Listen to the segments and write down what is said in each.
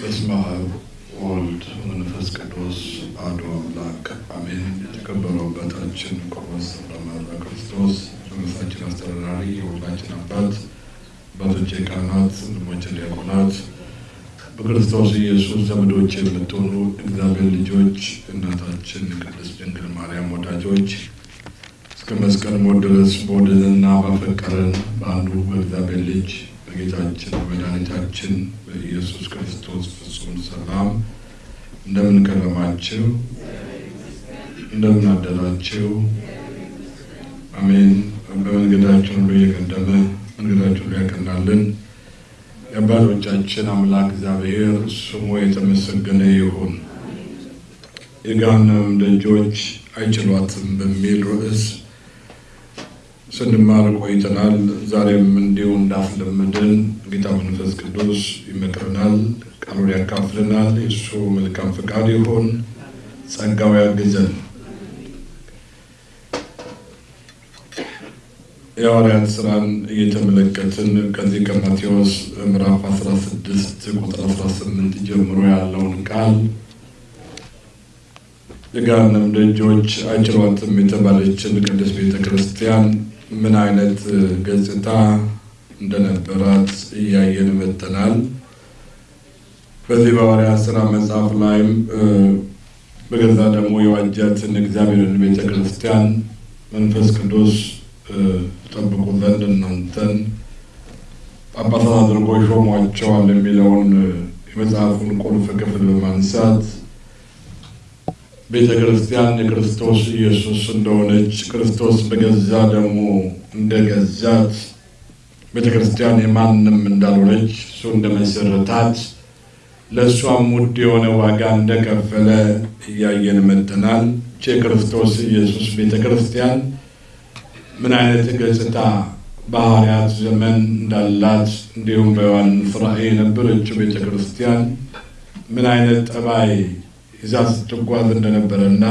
በስመ አብ ወልድ መንፈስ ቅዱስ አሐዱ አምላክ አሜን። የተከበሩ አባታችን ቆሞስ አባ ክርስቶስ የመንግስታችን አስተዳዳሪ፣ የሁላችን አባት አባቶቼ ካህናት፣ ወንድሞቼ ዲያቆናት፣ በክርስቶስ ኢየሱስ ዘመዶች የምትሆኑ እግዚአብሔር ልጆች፣ እናታችን ቅድስት ድንግል ማርያም ወዳጆች እስከ መስቀል ሞት ድረስ በወደደንና ባፈቀረን በአንዱ በእግዚአብሔር ልጅ በጌታችን በመድኃኒታችን በኢየሱስ ክርስቶስ ፍጹም ሰላም እንደምን ከረማችሁ? እንደምን አደራችሁ? አሜን። በመንገዳችን ሁሉ እየቀደመ መንገዳችን ሁሉ ያቀናልን የአባቶቻችን አምላክ እግዚአብሔር ስሙ የተመሰገነ ይሁን። የገሃነም ደጆች አይችሏትም በሚል ርዕስ ስንማር ቆይተናል። ዛሬም እንዲሁ እንዳስለመደን ጌታ መንፈስ ቅዱስ ይመክረናል፣ ቃሉን ያካፍልናል። የእሱ መልካም ፈቃድ ይሆን፣ ጸጋው ያግዘን። የሐዋርያት ስራን እየተመለከትን ከዚህ ከማቴዎስ ምዕራፍ 16 ቁጥር 18 ጀምሮ ያለውን ቃል የገሃነም ደጆች አይችሏትም የተባለችን ቅድስት ቤተ ክርስቲያን ምን አይነት ገጽታ እንደነበራት እያየን መጥተናል። በዚህ በሐዋርያት ስራ መጽሐፍ ላይም በገዛ ደግሞ የዋጃትን እግዚአብሔርን ቤተ ክርስቲያን መንፈስ ቅዱስ ጠብቁ ዘንድ እናንተን ጳጳሳት አድርጎ ሾሟቸዋል የሚለውን የመጽሐፉን ቁልፍ ክፍል በማንሳት ቤተ ክርስቲያን የክርስቶስ ኢየሱስ እንደሆነች ክርስቶስ በገዛ ደግሞ እንደገዛት ቤተ ክርስቲያን የማንም እንዳልሆነች እሱ እንደመሰረታት ለእሷም ውድ የሆነ ዋጋ እንደከፈለ እያየን መጥተናል። የክርስቶስ ኢየሱስ ቤተ ክርስቲያን ምን አይነት ገጽታ በሐዋርያት ዘመን እንዳላት እንዲሁም በዮሐንስ ራእይ የነበረችው ቤተ ክርስቲያን ምን አይነት ጠባይ ይዛ ስትጓዝ እንደነበረ እና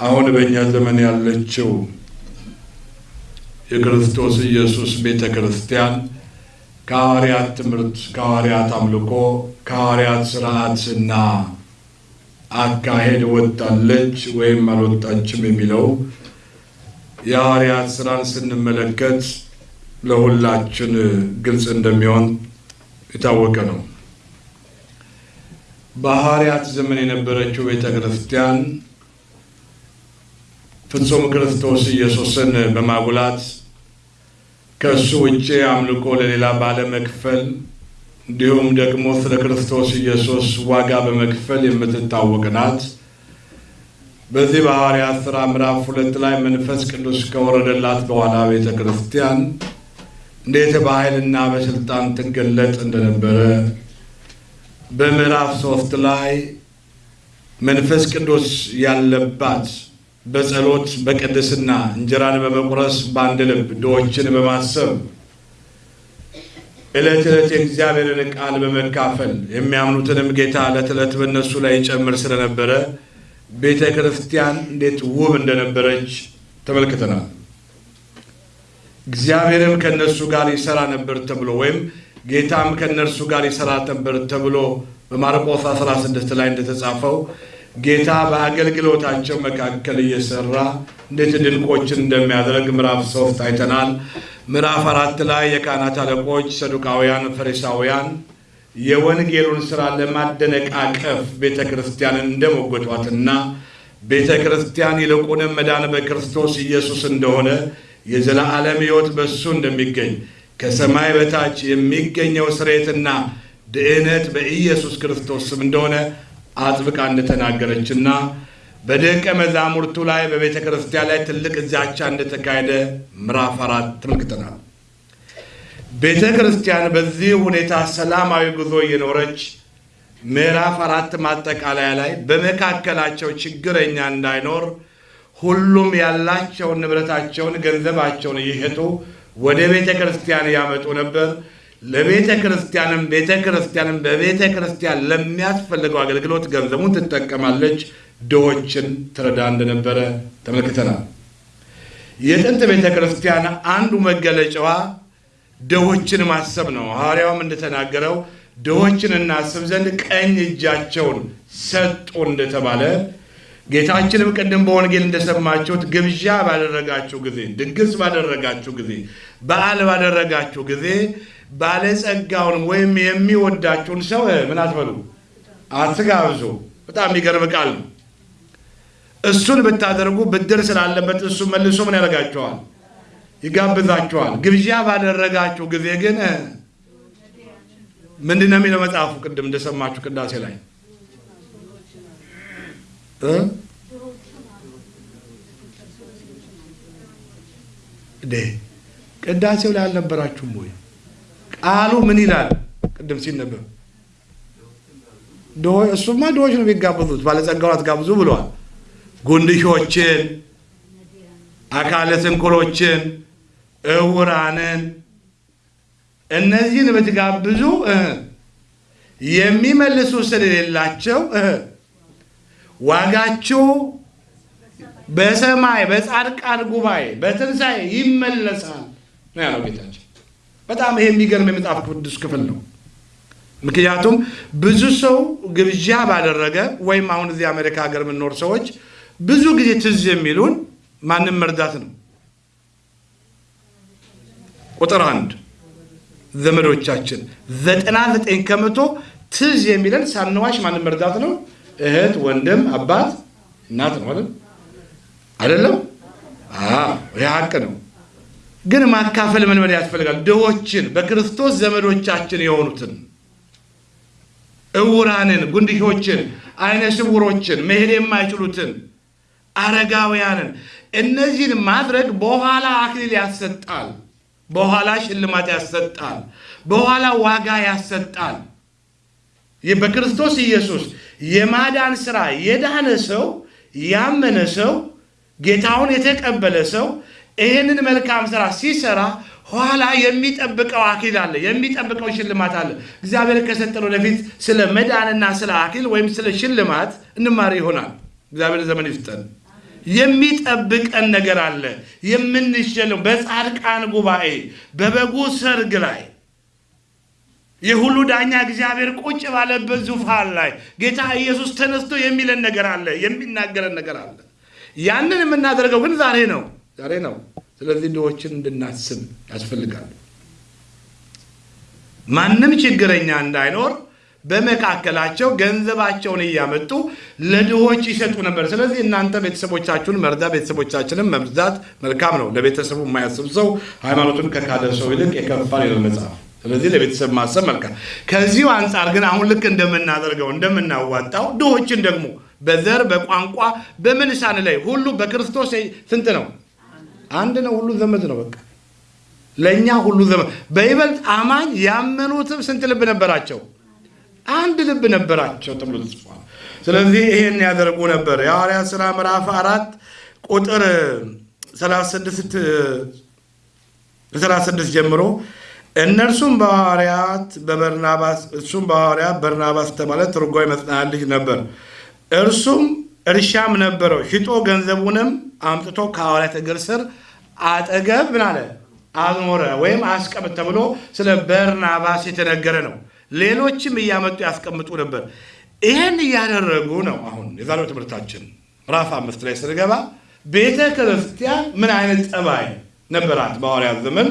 አሁን በእኛ ዘመን ያለችው የክርስቶስ ኢየሱስ ቤተ ክርስቲያን ከሐዋርያት ትምህርት፣ ከሐዋርያት አምልኮ፣ ከሐዋርያት ስርዓትና አካሄድ ወጣለች ወይም አልወጣችም የሚለው የሐዋርያት ስራን ስንመለከት ለሁላችን ግልጽ እንደሚሆን የታወቀ ነው። በሐዋርያት ዘመን የነበረችው ቤተ ክርስቲያን ፍጹም ክርስቶስ ኢየሱስን በማጉላት ከእሱ ውጭ አምልኮ ለሌላ ባለመክፈል እንዲሁም ደግሞ ስለ ክርስቶስ ኢየሱስ ዋጋ በመክፈል የምትታወቅ ናት። በዚህ በሐዋርያት ሥራ ምዕራፍ ሁለት ላይ መንፈስ ቅዱስ ከወረደላት በኋላ ቤተ ክርስቲያን እንዴት በኃይልና በስልጣን ትገለጥ እንደነበረ በምዕራፍ ሶስት ላይ መንፈስ ቅዱስ ያለባት በጸሎት በቅድስና እንጀራን በመቁረስ በአንድ ልብ ድሆችን በማሰብ ዕለት ዕለት የእግዚአብሔርን ቃል በመካፈል የሚያምኑትንም ጌታ ዕለት ዕለት በእነሱ ላይ ይጨምር ስለነበረ ቤተ ክርስቲያን እንዴት ውብ እንደነበረች ተመልክተናል። እግዚአብሔርም ከእነሱ ጋር ይሰራ ነበር ተብሎ ወይም ጌታም ከእነርሱ ጋር ይሰራ ነበር ተብሎ በማርቆስ 16 ላይ እንደተጻፈው ጌታ በአገልግሎታቸው መካከል እየሰራ እንዴት ድንቆችን እንደሚያደርግ ምዕራፍ ሶስት አይተናል። ምዕራፍ አራት ላይ የካህናት አለቆች ሰዱቃውያን፣ ፈሪሳውያን የወንጌሉን ሥራ ለማደነቃቀፍ ቤተ ክርስቲያንን እንደሞገቷትና ቤተ ክርስቲያን ይልቁንም መዳን በክርስቶስ ኢየሱስ እንደሆነ የዘላለም ሕይወት በእሱ እንደሚገኝ ከሰማይ በታች የሚገኘው ስርየትና ድህነት በኢየሱስ ክርስቶስ ስም እንደሆነ አጥብቃ እንደተናገረችና በደቀ መዛሙርቱ ላይ በቤተ ክርስቲያን ላይ ትልቅ ዛቻ እንደተካሄደ ምዕራፍ አራት ተመልክተናል። ቤተ ክርስቲያን በዚህ ሁኔታ ሰላማዊ ጉዞ እየኖረች ምዕራፍ አራት ማጠቃለያ ላይ በመካከላቸው ችግረኛ እንዳይኖር ሁሉም ያላቸውን ንብረታቸውን፣ ገንዘባቸውን እየሸጡ ወደ ቤተ ክርስቲያን ያመጡ ነበር። ለቤተ ክርስቲያንም ቤተ ክርስቲያንም በቤተ ክርስቲያን ለሚያስፈልገው አገልግሎት ገንዘቡን ትጠቀማለች፣ ድሆችን ትረዳ እንደነበረ ተመልክተናል። የጥንት ቤተ ክርስቲያን አንዱ መገለጫዋ ድሆችን ማሰብ ነው። ሐዋርያውም እንደተናገረው ድሆችን እናስብ ዘንድ ቀኝ እጃቸውን ሰጡ እንደተባለ ጌታችንም ቅድም በወንጌል እንደሰማችሁት ግብዣ ባደረጋችሁ ጊዜ፣ ድግስ ባደረጋችሁ ጊዜ፣ በዓል ባደረጋችሁ ጊዜ ባለጸጋውን ወይም የሚወዳችሁን ሰው ምን አትበሉ፣ አትጋብዙ። በጣም የሚገርም ቃል ነው። እሱን ብታደርጉ ብድር ስላለበት እሱ መልሶ ምን ያደርጋችኋል? ይጋብዛችኋል። ግብዣ ባደረጋችሁ ጊዜ ግን ምንድን ነው የሚለው መጽሐፉ? ቅድም እንደሰማችሁ ቅዳሴ ላይ ቅዳሴው ላይ አልነበራችሁም ወይ? ቃሉ ምን ይላል? ቅድም ሲነበብ እሱማ ድሆች ነው የሚጋብዙት፣ ባለጸጋውን አትጋብዙ ብለዋል። ጉንድሾችን፣ አካለ ስንኩሎችን፣ እውራንን እነዚህን ብትጋብዙ የሚመልሱ ስለሌላቸው ዋጋችሁ በሰማይ በጻድቃን ጉባኤ በትንሣኤ ይመለሳል ነው ያለው ጌታችን። በጣም ይሄ የሚገርም የመጽሐፍ ቅዱስ ክፍል ነው። ምክንያቱም ብዙ ሰው ግብዣ ባደረገ ወይም አሁን እዚህ አሜሪካ ሀገር የምንኖር ሰዎች ብዙ ጊዜ ትዝ የሚሉን ማንም መርዳት ነው። ቁጥር አንድ ዘመዶቻችን ዘጠና ዘጠኝ ከመቶ ትዝ የሚለን ሳንዋሽ ማንም መርዳት ነው። እህት፣ ወንድም፣ አባት፣ እናት ነው? አይደለም? ይህ ሀቅ ነው። ግን ማካፈል መልመድ ያስፈልጋል። ድሆችን በክርስቶስ ዘመዶቻችን የሆኑትን እውራንን፣ ጉንድሾችን፣ አይነ ስውሮችን፣ መሄድ የማይችሉትን አረጋውያንን እነዚህን ማድረግ በኋላ አክሊል ያሰጣል፣ በኋላ ሽልማት ያሰጣል፣ በኋላ ዋጋ ያሰጣል። በክርስቶስ ኢየሱስ የማዳን ሥራ የዳነ ሰው ያመነ ሰው ጌታውን የተቀበለ ሰው ይህንን መልካም ሥራ ሲሰራ ኋላ የሚጠብቀው አክሊል አለ፣ የሚጠብቀው ሽልማት አለ። እግዚአብሔር ከሰጠን ወደፊት ስለ መዳንና ስለ አክሊል ወይም ስለ ሽልማት እንማር ይሆናል። እግዚአብሔር ዘመን ይፍጠን። የሚጠብቀን ነገር አለ። የምንሸለው በጻድቃን ጉባኤ በበጉ ሰርግ ላይ የሁሉ ዳኛ እግዚአብሔር ቁጭ ባለበት ዙፋን ላይ ጌታ ኢየሱስ ተነስቶ የሚለን ነገር አለ፣ የሚናገረን ነገር አለ። ያንን የምናደርገው ግን ዛሬ ነው፣ ዛሬ ነው። ስለዚህ ድሆችን እንድናስብ ያስፈልጋል። ማንም ችግረኛ እንዳይኖር በመካከላቸው ገንዘባቸውን እያመጡ ለድሆች ይሰጡ ነበር። ስለዚህ እናንተ ቤተሰቦቻችሁን መርዳት፣ ቤተሰቦቻችንን መርዳት መልካም ነው። ለቤተሰቡ የማያስብ ሰው ሃይማኖቱን ከካደ ሰው ይልቅ የከፋ ይላል መጽሐፍ። ስለዚህ ለቤተሰብ ማሰብ መልካም። ከዚሁ አንጻር ግን አሁን ልክ እንደምናደርገው እንደምናዋጣው ድሆችን ደግሞ በዘር በቋንቋ በምን ሳንለይ ሁሉ በክርስቶስ ስንት ነው? አንድ ነው። ሁሉ ዘመድ ነው። በቃ ለእኛ ሁሉ ዘመድ። በይበልጥ አማኝ ያመኑትም ስንት ልብ ነበራቸው? አንድ ልብ ነበራቸው ተብሎ ተጽፏል። ስለዚህ ይሄን ያደርጉ ነበር። የሐዋርያት ሥራ ምዕራፍ አራት ቁጥር 36 ጀምሮ እነርሱም በሐዋርያት በበርናባስ እሱም በሐዋርያት በርናባስ ተባለ ትርጓሜ መጽናት ልጅ ነበር። እርሱም እርሻም ነበረው። ሽጦ ገንዘቡንም አምጥቶ ከሐዋርያት እግር ስር አጠገብ ምን አለ አኖረ ወይም አስቀምጥ ተብሎ ስለ በርናባስ የተነገረ ነው። ሌሎችም እያመጡ ያስቀምጡ ነበር። ይህን እያደረጉ ነው። አሁን የዛሬው ትምህርታችን ምዕራፍ አምስት ላይ ስንገባ ቤተ ክርስቲያን ምን አይነት ጠባይ ነበራት? በሐዋርያት ዘመን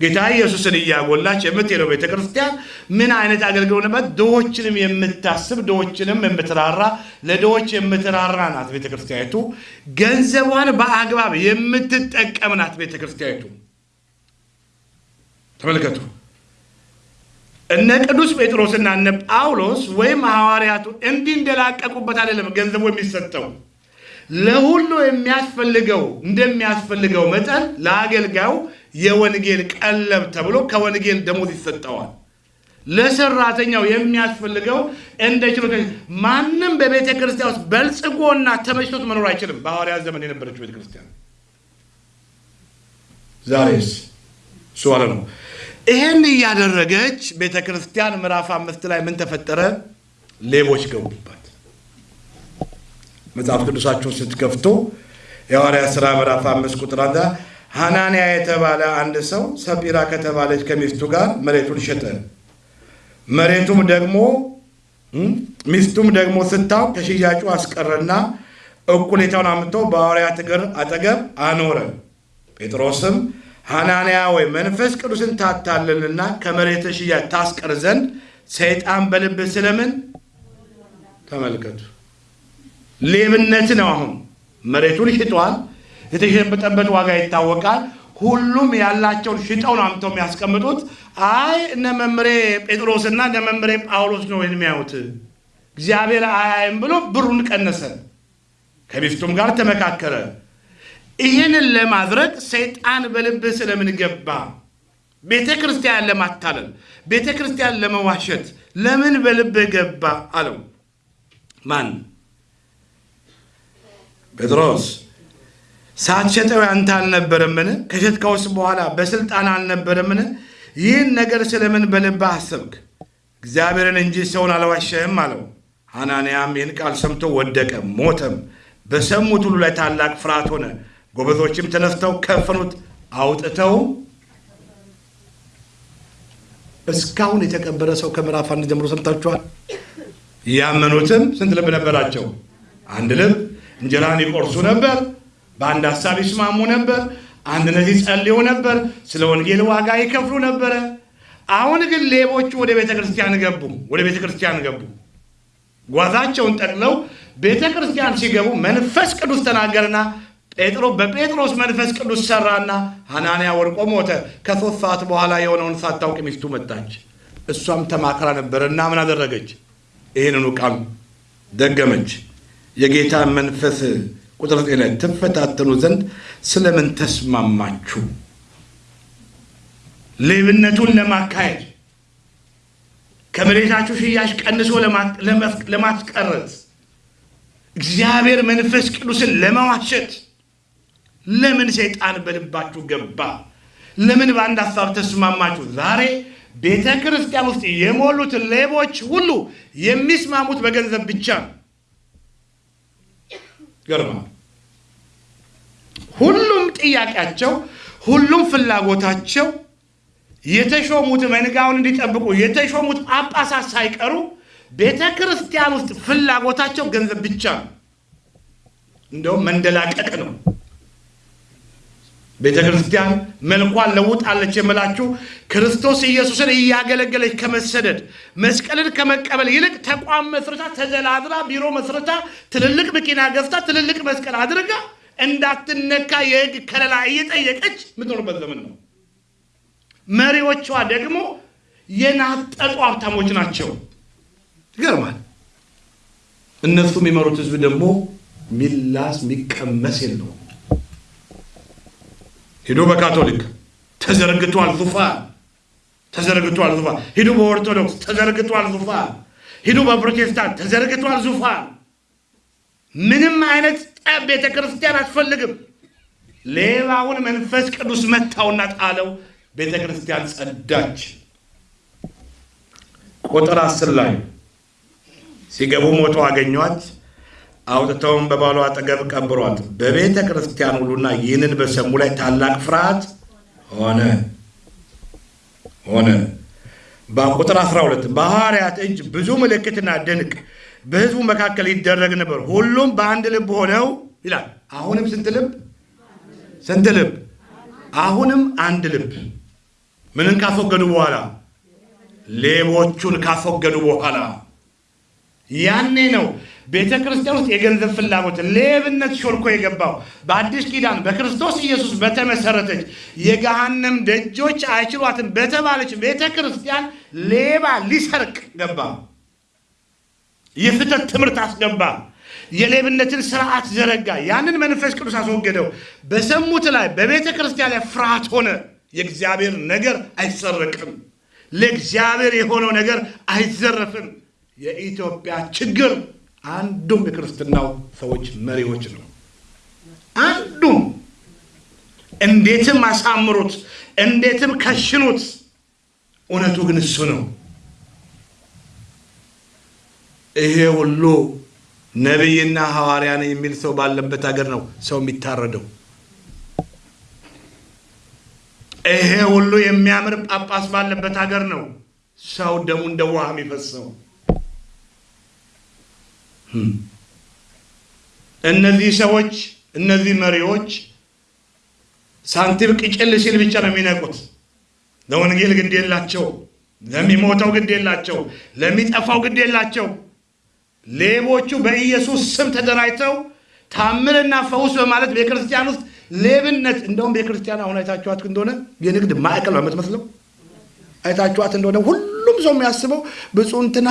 ጌታ ኢየሱስን እያጎላች የምትሄደው ቤተ ክርስቲያን ምን አይነት አገልግሎት ነበር? ድሆችንም የምታስብ ድሆችንም የምትራራ ለድሆች የምትራራ ናት ቤተ ክርስቲያኒቱ። ገንዘቧን በአግባብ የምትጠቀም ናት ቤተ ክርስቲያኒቱ። ተመልከቱ። እነ ቅዱስ ጴጥሮስና እነ ጳውሎስ ወይም ሐዋርያቱ እንዲህ እንደላቀቁበት አይደለም ገንዘቡ የሚሰጠው ለሁሉ የሚያስፈልገው እንደሚያስፈልገው መጠን ለአገልጋዩ የወንጌል ቀለብ ተብሎ ከወንጌል ደሞዝ ይሰጠዋል። ለሰራተኛው የሚያስፈልገው እንደ ችሎታ። ማንም በቤተ ክርስቲያን ውስጥ በልጽጎና ተመችቶት መኖር አይችልም። በሐዋርያት ዘመን የነበረችው ቤተ ክርስቲያን ዛሬስ እሱ ነው። ይህን እያደረገች ቤተ ክርስቲያን ምዕራፍ አምስት ላይ ምን ተፈጠረ? ሌቦች ገቡባት። መጽሐፍ ቅዱሳችሁን ስትከፍቱ የሐዋርያት ሥራ ምዕራፍ አምስት ቁጥር ሐናንያ የተባለ አንድ ሰው ሰጲራ ከተባለች ከሚስቱ ጋር መሬቱን ሸጠ። መሬቱም ደግሞ ሚስቱም ደግሞ ስታው ከሽያጩ አስቀረና እኩሌታውን አምጥቶ በሐዋርያት እግር አጠገብ አኖረ። ጴጥሮስም ሐናንያ ወይ መንፈስ ቅዱስን ታታልልና ከመሬት ሽያጭ ታስቀር ዘንድ ሰይጣን በልብህ ስለምን? ተመልከቱ፣ ሌብነት ነው። አሁን መሬቱን ሽጧል። የተሸበጠበት ዋጋ ይታወቃል። ሁሉም ያላቸውን ሽጠው ነው አምጥተው የሚያስቀምጡት። አይ እነ መምሬ ጴጥሮስና እነ መምሬ ጳውሎስ ነው የሚያዩት፣ እግዚአብሔር አያይም ብሎ ብሩን ቀነሰ። ከሚስቱም ጋር ተመካከረ። ይህንን ለማድረግ ሰይጣን በልብህ ስለምን ገባ? ቤተ ክርስቲያን ለማታለል፣ ቤተ ክርስቲያን ለመዋሸት ለምን በልብህ ገባ አለው። ማን? ጴጥሮስ ሳትሸጠው ያንተ አልነበረምን? ከሸጥከውስ በኋላ በስልጣን አልነበረምን? ይህን ነገር ስለምን በልብህ አሰብክ? እግዚአብሔርን እንጂ ሰውን አልዋሸህም አለው። ሐናንያም ይህን ቃል ሰምቶ ወደቀ፣ ሞተም። በሰሙት ሁሉ ላይ ታላቅ ፍርሃት ሆነ። ጎበዞችም ተነስተው ከፈኑት፣ አውጥተው እስካሁን የተቀበረ ሰው ከምዕራፍ አንድ ጀምሮ ሰምታችኋል። ያመኑትም ስንት ልብ ነበራቸው? አንድ ልብ። እንጀራን ይቆርሱ ነበር፣ በአንድ ሀሳብ ይስማሙ ነበር፣ አንድነት ይጸልዩ ነበር፣ ስለ ወንጌል ዋጋ ይከፍሉ ነበረ። አሁን ግን ሌቦቹ ወደ ቤተ ክርስቲያን ገቡ፣ ወደ ቤተ ክርስቲያን ገቡ። ጓዛቸውን ጠቅለው ቤተ ክርስቲያን ሲገቡ መንፈስ ቅዱስ ተናገርና ጴጥሮ በጴጥሮስ መንፈስ ቅዱስ ሰራና ሐናንያ ወድቆ ሞተ። ከሶስት ሰዓት በኋላ የሆነውን ሳታውቅ ሚስቱ መጣች። እሷም ተማክራ ነበረ እና ምን አደረገች? ይህንኑ ቃል ደገመች። የጌታ መንፈስ ቁጥር ዘጠኝ ላይ ትፈታተኑ ዘንድ ስለምን ተስማማችሁ? ሌብነቱን ለማካሄድ ከመሬታችሁ ሽያጭ ቀንሶ ለማስቀረት እግዚአብሔር መንፈስ ቅዱስን ለመዋሸት ለምን ሰይጣን በልባችሁ ገባ? ለምን በአንድ ሀሳብ ተስማማችሁ? ዛሬ ቤተ ክርስቲያን ውስጥ የሞሉት ሌቦች ሁሉ የሚስማሙት በገንዘብ ብቻ ነው። ገርማ ሁሉም ጥያቄያቸው፣ ሁሉም ፍላጎታቸው የተሾሙት መንጋውን እንዲጠብቁ የተሾሙት ጳጳሳት ሳይቀሩ ቤተ ክርስቲያን ውስጥ ፍላጎታቸው ገንዘብ ብቻ ነው። እንደውም መንደላቀቅ ነው። ቤተ ክርስቲያን መልኳን ለውጣለች የምላችሁ ክርስቶስ ኢየሱስን እያገለገለች ከመሰደድ መስቀልን ከመቀበል ይልቅ ተቋም መስርታ ተዘላዝላ ቢሮ መስርታ ትልልቅ መኪና ገዝታ ትልልቅ መስቀል አድርጋ እንዳትነካ የሕግ ከለላ እየጠየቀች የምትኖርበት ዘመን ነው። መሪዎቿ ደግሞ የናጠጡ ሀብታሞች ናቸው። ይገርማል። እነሱ የሚመሩት ህዝብ ደግሞ ሚላስ የሚቀመስ የለውም። ሂዱ በካቶሊክ ተዘርግቷል ዙፋን፣ ተዘርግቷል ዙፋን። ሂዱ በኦርቶዶክስ ተዘርግቷል ዙፋን። ሂዱ በፕሮቴስታንት ተዘርግቷል ዙፋን። ምንም አይነት ጠብ ቤተ ክርስቲያን አትፈልግም። ሌባውን መንፈስ ቅዱስ መታውና ጣለው። ቤተ ክርስቲያን ጸዳች። ቁጥር አስር ላይ ሲገቡ ሞቶ አገኟት። አውጥተውም በባሏ አጠገብ ቀብሯት። በቤተ ክርስቲያን ሁሉና ይህንን በሰሙ ላይ ታላቅ ፍርሃት ሆነ ሆነ። በቁጥር 12 በሐዋርያት እጅ ብዙ ምልክትና ድንቅ በሕዝቡ መካከል ይደረግ ነበር። ሁሉም በአንድ ልብ ሆነው ይላል። አሁንም ስንት ልብ? ስንት ልብ? አሁንም አንድ ልብ። ምንን ካስወገዱ በኋላ? ሌቦቹን ካስወገዱ በኋላ ያኔ ነው ቤተ ክርስቲያን ውስጥ የገንዘብ ፍላጎት፣ ሌብነት ሾልኮ የገባው። በአዲስ ኪዳን በክርስቶስ ኢየሱስ በተመሰረተች የገሃነም ደጆች አይችሏትም በተባለች ቤተ ክርስቲያን ሌባ ሊሰርቅ ገባ። የፍተት ትምህርት አስገባ። የሌብነትን ስርዓት ዘረጋ። ያንን መንፈስ ቅዱስ አስወገደው። በሰሙት ላይ በቤተ ክርስቲያን ላይ ፍርሃት ሆነ። የእግዚአብሔር ነገር አይሰረቅም። ለእግዚአብሔር የሆነው ነገር አይዘረፍም። የኢትዮጵያ ችግር አንዱም የክርስትናው ሰዎች መሪዎች ነው። አንዱም እንዴትም አሳምሩት፣ እንዴትም ከሽኑት፣ እውነቱ ግን እሱ ነው። ይሄ ሁሉ ነቢይና ሐዋርያ ነኝ የሚል ሰው ባለበት ሀገር ነው ሰው የሚታረደው። ይሄ ሁሉ የሚያምር ጳጳስ ባለበት ሀገር ነው ሰው ደሙ እንደ ውሃ የሚፈሰው? እነዚህ ሰዎች እነዚህ መሪዎች ሳንቲም ቅጭል ሲል ብቻ ነው የሚነቁት። ለወንጌል ግድ የላቸው፣ ለሚሞተው ግድ የላቸው፣ ለሚጠፋው ግድ የላቸው። ሌቦቹ በኢየሱስ ስም ተደራጅተው ታምርና ፈውስ በማለት ቤተክርስቲያን ውስጥ ሌብነት እንደውም ቤተክርስቲያን አሁን አይታችኋት እንደሆነ የንግድ ማዕከል ነው የምትመስለው። አይታችኋት እንደሆነ ሁሉም ሰው የሚያስበው ብፁዕ እንትና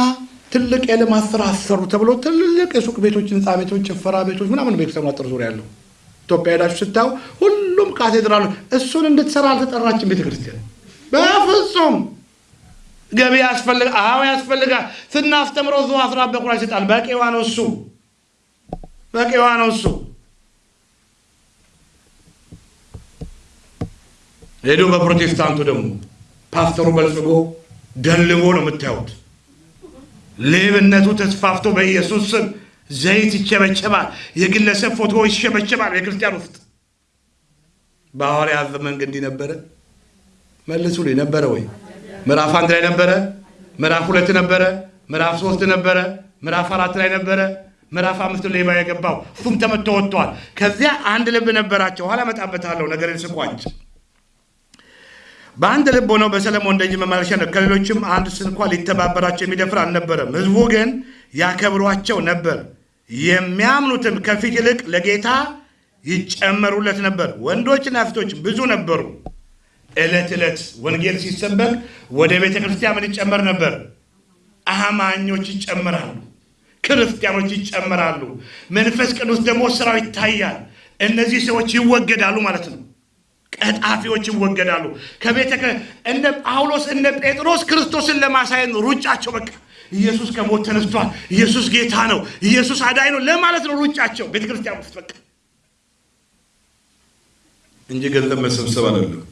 ትልቅ የልማት ስራ አሰሩ ተብሎ ትልልቅ የሱቅ ቤቶች፣ ህንፃ ቤቶች፣ ጭፈራ ቤቶች ምናምን ቤተክርስቲያኑ አጥር ዙሪያ ያለው ኢትዮጵያ ሄዳችሁ ስታዩ ሁሉም ካቴድራሉ እሱን እንድትሰራ አልተጠራችም ቤተክርስቲያን በፍጹም። ገቢ ያስፈልጋ አዎ ያስፈልጋል። ስናስተምረው እዚሁ አስራት በኩራት ይሰጣል። በቂዋ ነው እሱ በቂዋ ነው እሱ። ሄዶ በፕሮቴስታንቱ ደግሞ ፓስተሩ በልጽጎ ደልቦ ነው የምታዩት። ሌብነቱ ተስፋፍቶ በኢየሱስ ስም ዘይት ይቸበቸባል። የግለሰብ ፎቶ ይሸበቸባል። የክርስቲያን ውስጥ በሐዋርያት ዘመን እንዲህ ነበረ? መልሱልኝ። ነበረ ወይ? ምዕራፍ አንድ ላይ ነበረ? ምዕራፍ ሁለት ነበረ? ምዕራፍ ሶስት ነበረ? ምዕራፍ አራት ላይ ነበረ? ምዕራፍ አምስት ሌባ የገባው እሱም ተመቶ ወጥቷል። ከዚያ አንድ ልብ ነበራቸው። ኋላ እመጣበታለሁ። ነገር ስቋጭ በአንድ ልብ ሆነው በሰለሞን ደጅ መመላለሻ ነው። ከሌሎችም አንድ ስንኳ ሊተባበራቸው የሚደፍር አልነበረም። ሕዝቡ ግን ያከብሯቸው ነበር። የሚያምኑትም ከፊት ይልቅ ለጌታ ይጨመሩለት ነበር። ወንዶችና ሴቶች ብዙ ነበሩ። ዕለት ዕለት ወንጌል ሲሰበክ ወደ ቤተ ክርስቲያን ይጨመር ነበር? አማኞች ይጨመራሉ። ክርስቲያኖች ይጨመራሉ። መንፈስ ቅዱስ ደግሞ ስራው ይታያል። እነዚህ ሰዎች ይወገዳሉ ማለት ነው። ቀጣፊዎች ይወገዳሉ ከቤተ እነ ጳውሎስ እነ ጴጥሮስ ክርስቶስን ለማሳየት ነው። ሩጫቸው። በቃ። ኢየሱስ ከሞት ተነስቷል፣ ኢየሱስ ጌታ ነው፣ ኢየሱስ አዳኝ ነው ለማለት ነው ሩጫቸው። ቤተ ክርስቲያን ውስጥ በቃ። እንጂ ገንዘብ መሰብሰብ አይደለም።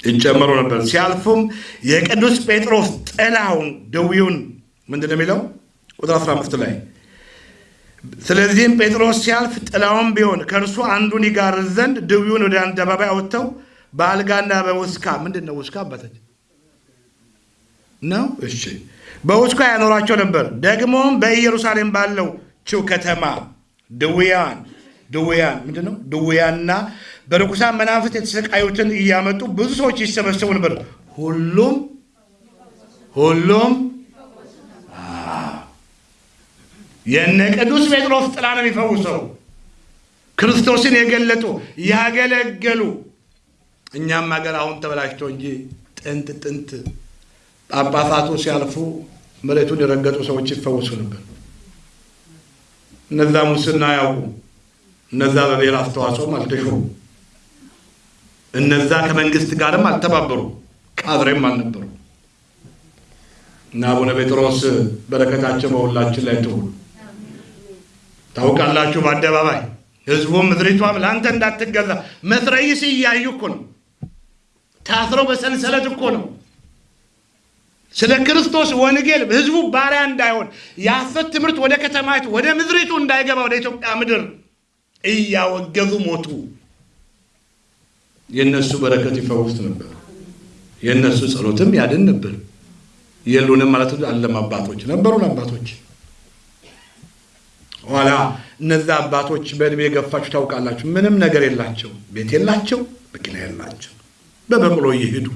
ይጨመሩ ነበር። ሲያልፉም የቅዱስ ጴጥሮስ ጥላውን ደዌውን ምንድን ነው የሚለው? ቁጥር 15 ላይ ስለዚህም ጴጥሮስ ሲያልፍ ጥላውን ቢሆን ከእርሱ አንዱን ይጋርዝ ዘንድ ድዊውን ወደ አደባባይ አውጥተው በአልጋና በውስካ ምንድን ነው ውስካ አባታች ነው? እሺ። በውስካ ያኖራቸው ነበር። ደግሞም በኢየሩሳሌም ባለው ችው ከተማ ድውያን ድውያን ምንድን ነው ድውያንና በርኩሳን መናፍስት የተሰቃዩትን እያመጡ ብዙ ሰዎች ይሰበሰቡ ነበር። ሁሉም ሁሉም የነ ቅዱስ ጴጥሮስ ጥላ ነው የሚፈውሰው። ክርስቶስን የገለጡ ያገለገሉ። እኛም ሀገር አሁን ተበላሽቶ እንጂ ጥንት ጥንት ጳጳሳቱ ሲያልፉ መሬቱን የረገጡ ሰዎች ይፈወሱ ነበር። እነዛ ሙስና ያውቁ፣ እነዛ በብሔር አስተዋጽኦም አልተሾሙ፣ እነዛ ከመንግስት ጋርም አልተባበሩ፣ ቃድሬም አልነበሩ እና አቡነ ጴጥሮስ በረከታቸው በሁላችን ላይ ትሁን። ታውቃላችሁ፣ በአደባባይ ህዝቡም ምድሪቷም ለአንተ እንዳትገዛ መትረይስ እያዩ እኮ ነው። ታስረው በሰንሰለት እኮ ነው። ስለ ክርስቶስ ወንጌል ህዝቡ ባሪያ እንዳይሆን የሐሰት ትምህርት ወደ ከተማይቱ ወደ ምድሪቱ እንዳይገባ ወደ ኢትዮጵያ ምድር እያወገዙ ሞቱ። የእነሱ በረከት ይፈውስ ነበር። የእነሱ ጸሎትም ያድን ነበር። የሉንም ማለት አለም አባቶች ነበሩን አባቶች ኋላ እነዛ አባቶች በእድሜ የገፋችሁ ታውቃላችሁ። ምንም ነገር የላቸው፣ ቤት የላቸው፣ መኪና የላቸው፣ በበቅሎ እየሄዱ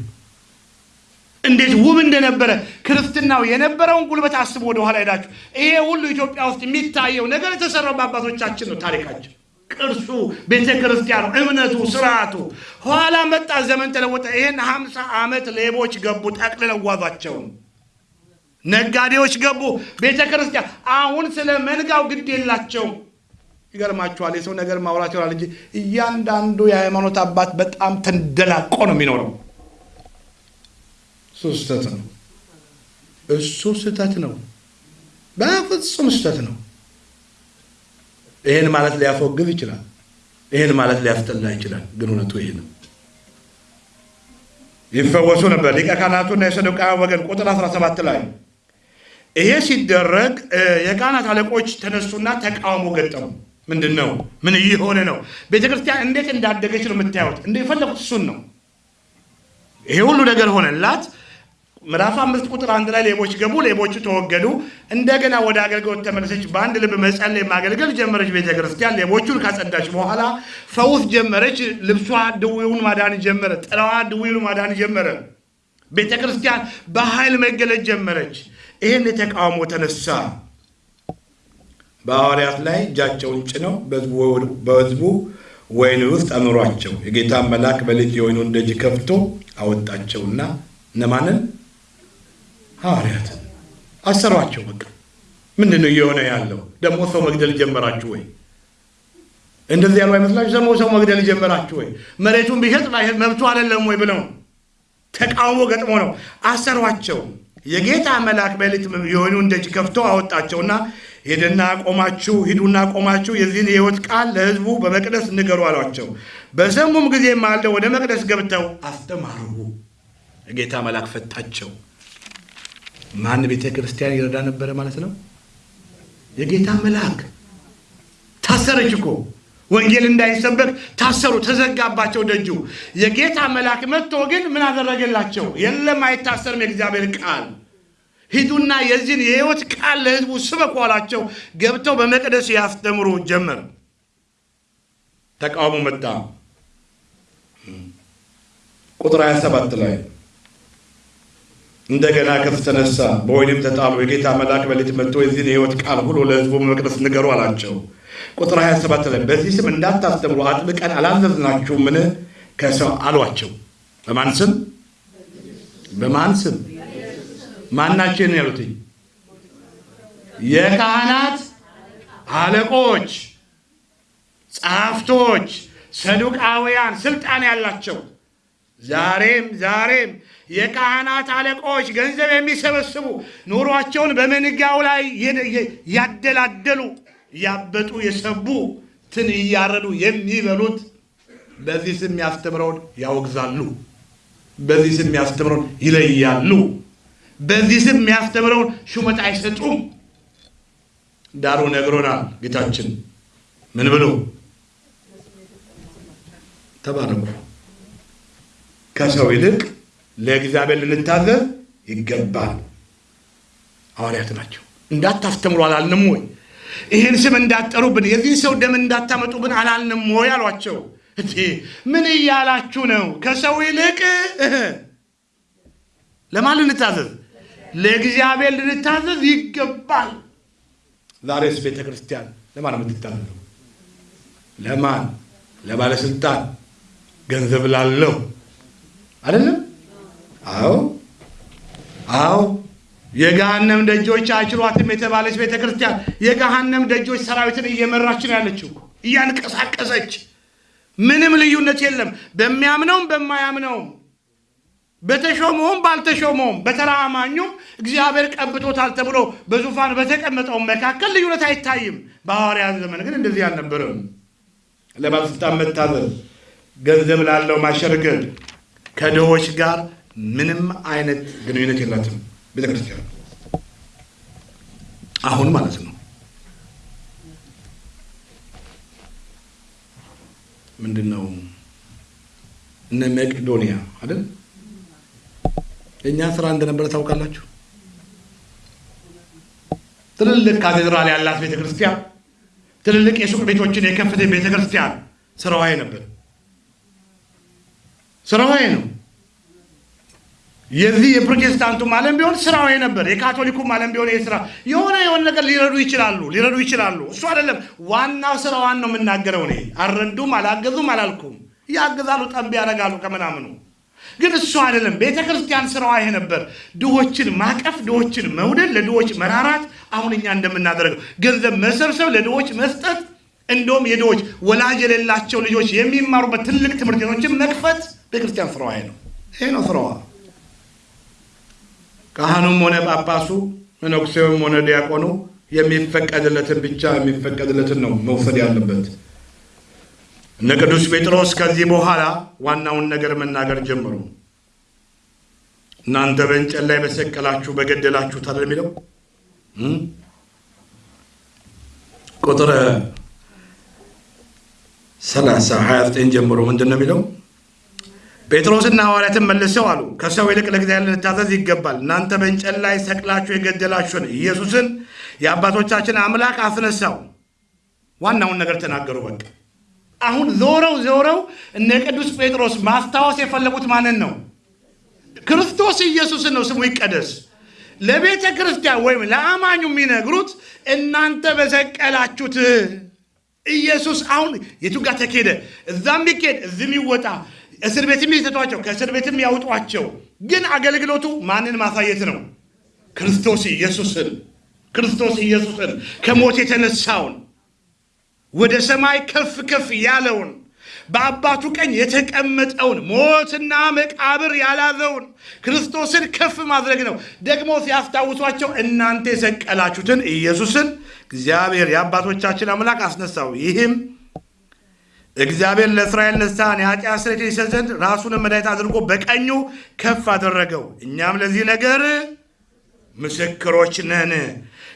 እንዴት ውብ እንደነበረ ክርስትናው የነበረውን ጉልበት አስቡ። ወደኋላ ሄዳችሁ ይሄ ሁሉ ኢትዮጵያ ውስጥ የሚታየው ነገር የተሰራው በአባቶቻችን ነው። ታሪካችን፣ ቅርሱ፣ ቤተ ክርስቲያኑ፣ እምነቱ፣ ስርዓቱ። ኋላ መጣ፣ ዘመን ተለወጠ። ይህን ሀምሳ ዓመት ሌቦች ገቡ፣ ጠቅልለው ጓዟቸውን ነጋዴዎች ገቡ። ቤተ ክርስቲያን አሁን ስለ መንጋው ግድ የላቸውም። ይገርማችኋል። የሰው ነገር ማውራት ይሆናል እንጂ እያንዳንዱ የሃይማኖት አባት በጣም ተንደላቆ ነው የሚኖረው። እሱ ስህተት ነው። እሱ ስህተት ነው። በፍጹም ስህተት ነው። ይህን ማለት ሊያስወግዝ ይችላል። ይህን ማለት ሊያስጠላ ይችላል። ግን እውነቱ ይህ ነው። ይፈወሱ ነበር ሊቀ ካህናቱና የሰዱቃውያን ወገን ቁጥር 17 ላይ ይሄ ሲደረግ የካህናት አለቆች ተነሱና ተቃውሞ ገጠሙ። ምንድን ነው? ምን እየሆነ ነው? ቤተ ክርስቲያን እንዴት እንዳደገች ነው የምታዩት። እንደ የፈለጉት እሱን ነው። ይሄ ሁሉ ነገር ሆነላት። ምዕራፍ አምስት ቁጥር አንድ ላይ ሌቦች ገቡ፣ ሌቦቹ ተወገዱ። እንደገና ወደ አገልግሎት ተመለሰች። በአንድ ልብ መጸለይ ማገልገል ጀመረች። ቤተ ክርስቲያን ሌቦቹን ካጸዳች በኋላ ፈውስ ጀመረች። ልብሷ ድውዩን ማዳን ጀመረ። ጥላዋ ድውዩን ማዳን ጀመረ። ቤተ ክርስቲያን በኃይል መገለጥ ጀመረች። ይህን የተቃውሞ ተነሳ። በሐዋርያት ላይ እጃቸውን ጭነው በሕዝቡ ወይን ውስጥ አኖሯቸው። የጌታ መልአክ በሌሊት የወይኑን ደጅ ከፍቶ አወጣቸውና እነማንን? ሐዋርያትን አሰሯቸው። በቃ ምንድን ነው እየሆነ ያለው? ደግሞ ሰው መግደል ጀመራችሁ ወይ? እንደዚህ ያሉ አይመስላችሁ? ደግሞ ሰው መግደል ጀመራችሁ ወይ? መሬቱን ቢሸጥ መብቱ አይደለም ወይ ብለው ተቃውሞ ገጥሞ ነው አሰሯቸው። የጌታ መልአክ በሌሊት የወይኑን ደጅ ከፍቶ አወጣቸውና ሄደና ቆማችሁ ሂዱና ቆማችሁ የዚህን የሕይወት ቃል ለሕዝቡ በመቅደስ ንገሩ አሏቸው። በሰሙም ጊዜ ማልደው ወደ መቅደስ ገብተው አስተማሩ። የጌታ መልአክ ፈታቸው። ማን ቤተ ክርስቲያን ይረዳ ነበረ ማለት ነው? የጌታ መልአክ። ታሰረች እኮ ወንጌል እንዳይሰበክ ታሰሩ፣ ተዘጋባቸው ደጁ። የጌታ መልአክ መጥቶ ግን ምን አደረገላቸው? የለም አይታሰርም የእግዚአብሔር ቃል ሂዱና የዚህን የሕይወት ቃል ለሕዝቡ ስበኩ አላቸው። ገብተው በመቅደስ ያስተምሩ ጀመር። ተቃውሞ መጣ። ቁጥር 27 ላይ እንደገና ከፍ ተነሳ፣ በወይንም ተጣሉ። የጌታ መልአክ በሌሊት መጥቶ የዚህን የሕይወት ቃል ሁሉ ለሕዝቡ በመቅደስ ንገሩ አላቸው። ቁጥር 27 ላይ በዚህ ስም እንዳታስተምሩ አጥብቀን አላዘዝናችሁምን? ከሰው አሏቸው። በማን ስም? በማን ስም? ማናችን ያሉትኝ የካህናት አለቆች፣ ጸሐፍቶች፣ ሰዱቃውያን ስልጣን ያላቸው ዛሬም ዛሬም የካህናት አለቆች ገንዘብ የሚሰበስቡ ኑሯቸውን በመንጋው ላይ ያደላደሉ ያበጡ የሰቡ ትን እያረዱ የሚበሉት በዚህ ስም ያስተምረውን ያወግዛሉ። በዚህ ስም ያስተምረውን ይለያሉ። በዚህ ስም የሚያስተምረውን ሹመት አይሰጡም። ዳሩ ነግሮናል ጌታችን ምን ብሎ ተባረኩ። ከሰው ይልቅ ለእግዚአብሔር ልንታዘዝ ይገባል። ሐዋርያት ናቸው። እንዳታስተምሩ አላልንም ወይ? ይህን ስም እንዳትጠሩብን፣ የዚህ ሰው ደም እንዳታመጡብን አላልንም ወይ አሏቸው። ምን እያላችሁ ነው? ከሰው ይልቅ ለማን ልንታዘዝ? ለእግዚአብሔር ልንታዘዝ ይገባል። ዛሬስ ቤተ ክርስቲያን ለማን የምትታዘዘው? ለማን? ለባለስልጣን፣ ገንዘብ ላለው አይደለም? አዎ አዎ። የገሃነም ደጆች አይችሏትም የተባለች ቤተ ክርስቲያን የገሃነም ደጆች ሰራዊትን እየመራች ነው ያለችው፣ እያንቀሳቀሰች ምንም ልዩነት የለም በሚያምነውም በማያምነውም በተሾመውም ባልተሾመውም በተራ አማኙም እግዚአብሔር ቀብቶታል ተብሎ በዙፋን በተቀመጠው መካከል ልዩነት አይታይም። በሐዋርያት ዘመን ግን እንደዚህ አልነበረም። ለባለስልጣን መታዘዝ፣ ገንዘብ ላለው ማሸርገድ፣ ከድሆች ጋር ምንም አይነት ግንኙነት የላትም ቤተ ክርስቲያን አሁን ማለት ነው። ምንድን ነው እነ መቄዶንያ አይደል የእኛ ስራ እንደነበረ ታውቃላችሁ። ትልልቅ ካቴድራል ያላት ቤተ ክርስቲያን፣ ትልልቅ የሱቅ ቤቶችን የከፈተ ቤተ ክርስቲያን ስራዋዬ ነበር። ስራዋዬ ነው። የዚህ የፕሮቴስታንቱም ዓለም ቢሆን ስራው ነበር። የካቶሊኩም ዓለም ቢሆን ስራ የሆነ የሆነ ነገር ሊረዱ ይችላሉ ሊረዱ ይችላሉ። እሱ አይደለም ዋናው ስራዋን ነው የምናገረው። እኔ አልረዱም፣ አላገዙም አላልኩም። ያግዛሉ፣ ጠንብ ያደርጋሉ ከምናምኑ ግን እሱ አይደለም። ቤተ ክርስቲያን ስራዋ ይሄ ነበር። ድሆችን ማቀፍ፣ ድሆችን መውደድ፣ ለድሆች መራራት። አሁን እኛ እንደምናደርገው ገንዘብ መሰብሰብ፣ ለድሆች መስጠት፣ እንደውም የድሆች ወላጅ የሌላቸው ልጆች የሚማሩበት ትልቅ ትምህርት ቤቶችን መክፈት ቤተክርስቲያን ስራዋ ይሄ ነው። ይሄ ነው ስራዋ። ካህኑም ሆነ ጳጳሱ መነኩሴውም ሆነ ዲያቆኑ የሚፈቀድለትን ብቻ የሚፈቀድለትን ነው መውሰድ ያለበት። እነ ቅዱስ ጴጥሮስ ከዚህ በኋላ ዋናውን ነገር መናገር ጀመሩ። እናንተ በእንጨት ላይ በሰቀላችሁ በገደላችሁት አይደል የሚለው ቁጥር ሰላሳ ሀያ ዘጠኝ ጀምሮ ምንድን ነው የሚለው? ጴጥሮስና ሐዋርያትን መልሰው አሉ፣ ከሰው ይልቅ ለእግዚአብሔር ልንታዘዝ ይገባል። እናንተ በእንጨት ላይ ሰቅላችሁ የገደላችሁን ኢየሱስን የአባቶቻችን አምላክ አስነሳው። ዋናውን ነገር ተናገሩ። በቃ አሁን ዞረው ዞረው እነ ቅዱስ ጴጥሮስ ማስታወስ የፈለጉት ማንን ነው? ክርስቶስ ኢየሱስን ነው። ስሙ ይቀደስ። ለቤተ ክርስቲያን ወይም ለአማኙ የሚነግሩት እናንተ በሰቀላችሁት ኢየሱስ አሁን የቱ ጋር ተኬደ? እዛም ቢኬድ እዚህም ይወጣ፣ እስር ቤትም ይሰጧቸው፣ ከእስር ቤትም ያውጧቸው። ግን አገልግሎቱ ማንን ማሳየት ነው? ክርስቶስ ኢየሱስን ክርስቶስ ኢየሱስን ከሞት የተነሳውን ወደ ሰማይ ከፍ ከፍ ያለውን በአባቱ ቀኝ የተቀመጠውን ሞትና መቃብር ያላዘውን ክርስቶስን ከፍ ማድረግ ነው። ደግሞ ሲያስታውሷቸው እናንተ የሰቀላችሁትን ኢየሱስን እግዚአብሔር የአባቶቻችን አምላክ አስነሳው። ይህም እግዚአብሔር ለእስራኤል ንስሐን የኃጢአት ስርየት ይሰጥ ዘንድ ራሱንም መድኃኒት አድርጎ በቀኙ ከፍ አደረገው። እኛም ለዚህ ነገር ምስክሮች ነን።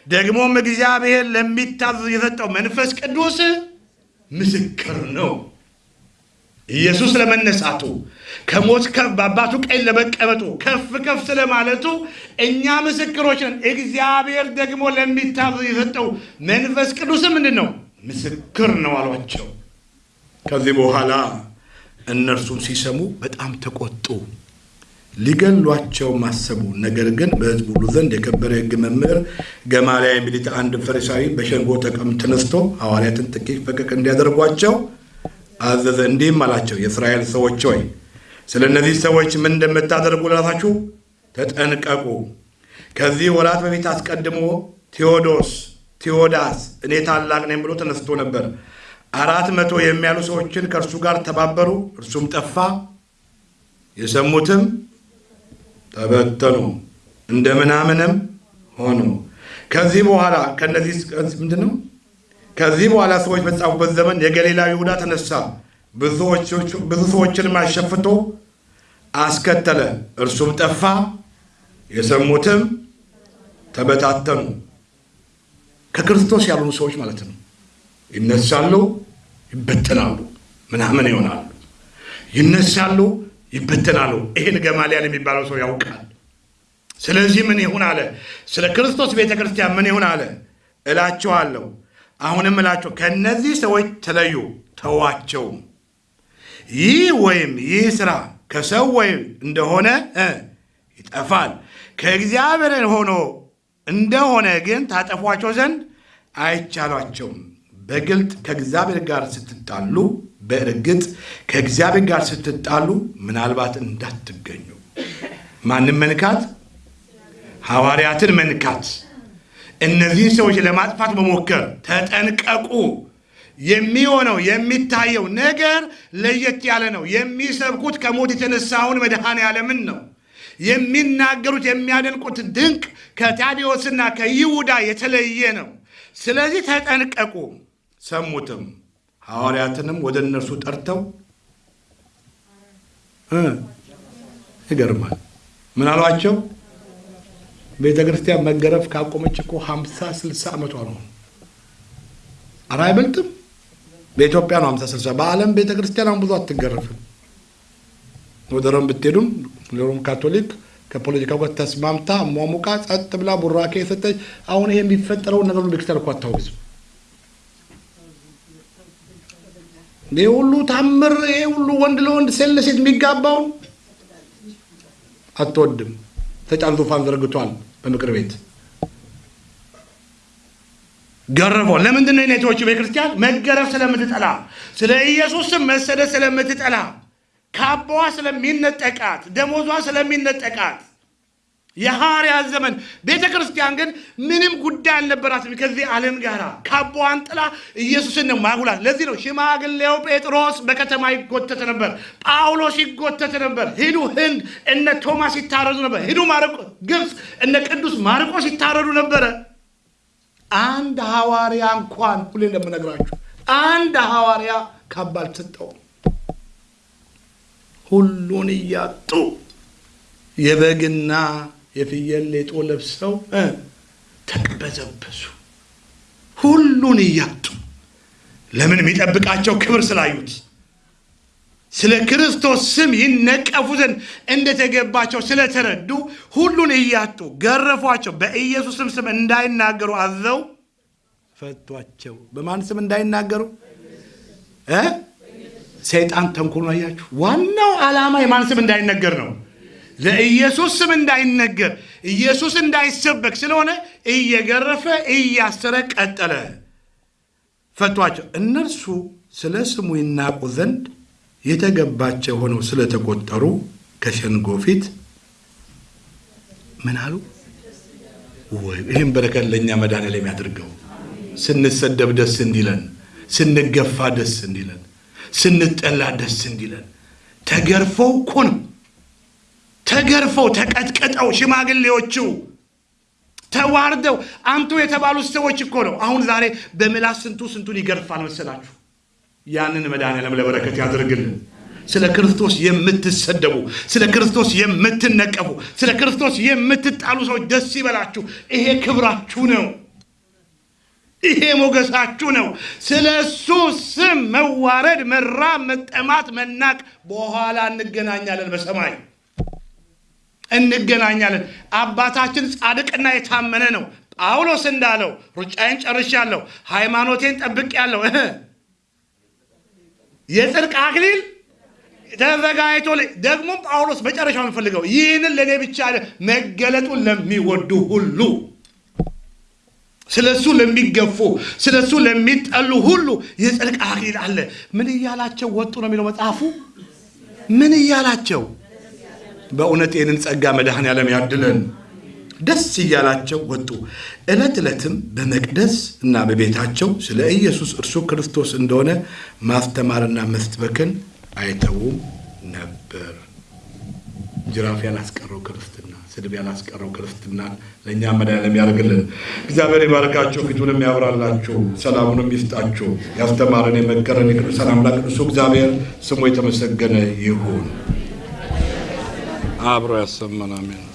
ደግሞም እግዚአብሔር ለሚታዘዝ የሰጠው መንፈስ ቅዱስ ምስክር ነው። ኢየሱስ ለመነሳቱ ከሞት በአባቱ ቀኝ ለመቀመጡ ከፍ ከፍ ስለማለቱ እኛ ምስክሮች ነን። እግዚአብሔር ደግሞ ለሚታዘዝ የሰጠው መንፈስ ቅዱስ ምንድን ነው? ምስክር ነው አሏቸው። ከዚህ በኋላ እነርሱም ሲሰሙ በጣም ተቆጡ፣ ሊገሏቸው ማሰቡ። ነገር ግን በሕዝቡ ሁሉ ዘንድ የከበረ የሕግ መምህር ገማልያል የሚሉት አንድ ፈሪሳዊ በሸንጎ ተቀም ተነስቶ ሐዋርያትን ጥቂት ፈቀቅ እንዲያደርጓቸው አዘዘ። እንዲህም አላቸው፣ የእስራኤል ሰዎች ሆይ ስለ እነዚህ ሰዎች ምን እንደምታደርጉ ለራሳችሁ ተጠንቀቁ። ከዚህ ወራት በፊት አስቀድሞ ቴዎዶስ ቴዎዳስ እኔ ታላቅ ነኝ ብሎ ተነስቶ ነበር። አራት መቶ የሚያሉ ሰዎችን ከእርሱ ጋር ተባበሩ። እርሱም ጠፋ፣ የሰሙትም ተበተኑ፣ እንደ ምናምንም ሆኑ። ከዚህ በኋላ ከነዚህ ምንድን ነው? ከዚህ በኋላ ሰዎች በተጻፉበት ዘመን የገሊላዊ ይሁዳ ተነሳ፣ ብዙ ሰዎችንም አሸፍቶ አስከተለ። እርሱም ጠፋ፣ የሰሙትም ተበታተኑ። ከክርስቶስ ያልሆኑ ሰዎች ማለት ነው። ይነሳሉ፣ ይበተናሉ፣ ምናምን ይሆናሉ። ይነሳሉ፣ ይበተናሉ። ይህን ገማልያል የሚባለው ሰው ያውቃል። ስለዚህ ምን ይሁን አለ? ስለ ክርስቶስ ቤተ ክርስቲያን ምን ይሁን አለ? እላችኋለሁ አሁንም እላቸው ከእነዚህ ሰዎች ተለዩ፣ ተዋቸው። ይህ ወይም ይህ ስራ ከሰው ወይም እንደሆነ ይጠፋል፣ ከእግዚአብሔር ሆኖ እንደሆነ ግን ታጠፏቸው ዘንድ አይቻሏቸውም። በግልጥ ከእግዚአብሔር ጋር ስትጣሉ፣ በእርግጥ ከእግዚአብሔር ጋር ስትጣሉ ምናልባት እንዳትገኙ። ማንም መንካት? ሐዋርያትን መንካት እነዚህን ሰዎች ለማጥፋት መሞከር ተጠንቀቁ። የሚሆነው የሚታየው ነገር ለየት ያለ ነው። የሚሰብኩት ከሞት የተነሳውን መድኃኔ ዓለምን ነው። የሚናገሩት የሚያደንቁት ድንቅ ከታዲዎስና ከይሁዳ የተለየ ነው። ስለዚህ ተጠንቀቁ። ሰሙትም። ሐዋርያትንም ወደ እነርሱ ጠርተው ይገርማል። ምን አሏቸው? ቤተ ክርስቲያን መገረፍ ካቆመች እኮ ሀምሳ ስልሳ ዓመቷ ነው። ኧረ አይበልጥም። በኢትዮጵያ ነው ሀምሳ ስልሳ በዓለም ቤተ ክርስቲያን አሁን ብዙ አትገረፍም። ወደ ሮም ብትሄዱም ሮም ካቶሊክ ከፖለቲካው ጋር ተስማምታ ሟሙቃ ጸጥ ብላ ቡራኬ የሰጠች አሁን ይሄ የሚፈጠረውን ነገር ቤተክርስቲያን እኮ አታወግዝም። ይህ ሁሉ ታምር፣ ይህ ሁሉ ወንድ ለወንድ ሴት ለሴት የሚጋባውን አትወድም። ተጫን ዙፋን ዘርግቷል በምክር ቤት ገረፈው። ለምንድን ነው የኔቶቹ ቤተክርስቲያን መገረፍ ስለምትጠላ፣ ስለ ኢየሱስም መሰደድ ስለምትጠላ፣ ካባዋ ስለሚነጠቃት፣ ደሞዟ ስለሚነጠቃት የሐዋርያት ዘመን ቤተ ክርስቲያን ግን ምንም ጉዳይ አልነበራትም ከዚህ ዓለም ጋር ካባዋን ጥላ ኢየሱስን ነው ማጉላት። ለዚህ ነው ሽማግሌው ጴጥሮስ በከተማ ይጎተት ነበር፣ ጳውሎስ ይጎተት ነበር። ሂዱ ህንድ እነ ቶማስ ይታረዱ ነበር። ሂዱ ግብፅ እነ ቅዱስ ማርቆስ ይታረዱ ነበረ። አንድ ሐዋርያ እንኳን ሁሌ እንደምነግራችሁ አንድ ሐዋርያ ካባ አልተሰጠውም። ሁሉን እያጡ የበግና የፍየል ሌጦ ለብሰው ተቅበዘበዙ። ሁሉን እያጡ ለምን? የሚጠብቃቸው ክብር ስላዩት። ስለ ክርስቶስ ስም ይነቀፉ ዘንድ እንደተገባቸው ስለተረዱ ሁሉን እያጡ ገረፏቸው። በኢየሱስም ስም እንዳይናገሩ አዘው ፈቷቸው። በማን ስም እንዳይናገሩ ሰይጣን ተንኮሉን አያችሁ። ዋናው ዓላማ የማን ስም እንዳይነገር ነው። ለኢየሱስ ስም እንዳይነገር ኢየሱስ እንዳይሰበክ ስለሆነ እየገረፈ እያሰረ ቀጠለ። ፈቷቸው። እነርሱ ስለ ስሙ ይናቁ ዘንድ የተገባቸው ሆነው ስለተቆጠሩ ከሸንጎ ፊት ምን አሉ? ይህም በረከት ለእኛ መድኃኔዓለም የሚያደርገው ስንሰደብ ደስ እንዲለን፣ ስንገፋ ደስ እንዲለን፣ ስንጠላ ደስ እንዲለን። ተገርፈው እኮ ነው ተገርፈው ተቀጥቅጠው ሽማግሌዎቹ ተዋርደው አንቱ የተባሉት ሰዎች እኮ ነው። አሁን ዛሬ በምላስ ስንቱ ስንቱን ይገርፋል መሰላችሁ። ያንን መድኃኔዓለም ለበረከት ያደርግልን። ስለ ክርስቶስ የምትሰደቡ፣ ስለ ክርስቶስ የምትነቀፉ፣ ስለ ክርስቶስ የምትጣሉ ሰዎች ደስ ይበላችሁ። ይሄ ክብራችሁ ነው። ይሄ ሞገሳችሁ ነው። ስለ እሱ ስም መዋረድ፣ መራብ፣ መጠማት፣ መናቅ በኋላ እንገናኛለን በሰማይ እንገናኛለን። አባታችን ጻድቅና የታመነ ነው። ጳውሎስ እንዳለው ሩጫዬን ጨርሻለሁ፣ ሃይማኖቴን ጠብቄያለሁ፣ የጽድቅ አክሊል ተዘጋጅቶ ደግሞ ጳውሎስ መጨረሻው የምፈልገው ይህንን ለእኔ ብቻ መገለጡን ለሚወዱ ሁሉ ስለ እሱ ለሚገፉ ስለ እሱ ለሚጠሉ ሁሉ የጽድቅ አክሊል አለ። ምን እያላቸው ወጡ ነው የሚለው መጽሐፉ። ምን እያላቸው በእውነት ይህንን ጸጋ መድኃኔዓለም ያድለን። ደስ እያላቸው ወጡ። ዕለት ዕለትም በመቅደስ እና በቤታቸው ስለ ኢየሱስ እርሱ ክርስቶስ እንደሆነ ማስተማርና መስበክን አይተውም ነበር። ጅራፍ ያላስቀረው ክርስትና፣ ስድብ ያላስቀረው ክርስትና ለእኛ መድኃኔዓለም ያደርግልን። እግዚአብሔር ይባርካቸው፣ ፊቱንም ያብራላችሁ፣ ሰላሙንም ይስጣችሁ። ያስተማረን የመከረን የቅዱሳን አምላክ ቅዱሱ እግዚአብሔር ስሙ የተመሰገነ ይሁን። Abro essa manamento.